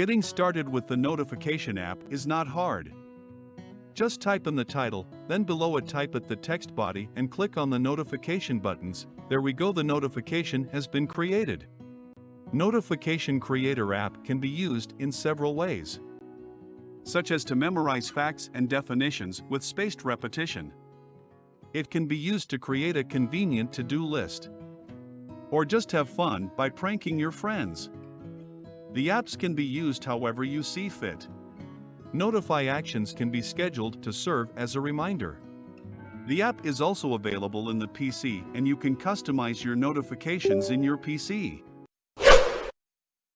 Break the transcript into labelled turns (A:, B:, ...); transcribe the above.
A: Getting started with the notification app is not hard. Just type in the title, then below it type it the text body and click on the notification buttons, there we go the notification has been created. Notification Creator app can be used in several ways. Such as to memorize facts and definitions with spaced repetition. It can be used to create a convenient to-do list. Or just have fun by pranking your friends. The apps can be used however you see fit. Notify actions can be scheduled to serve as a reminder. The app is also available in the PC and you can customize your notifications in your PC.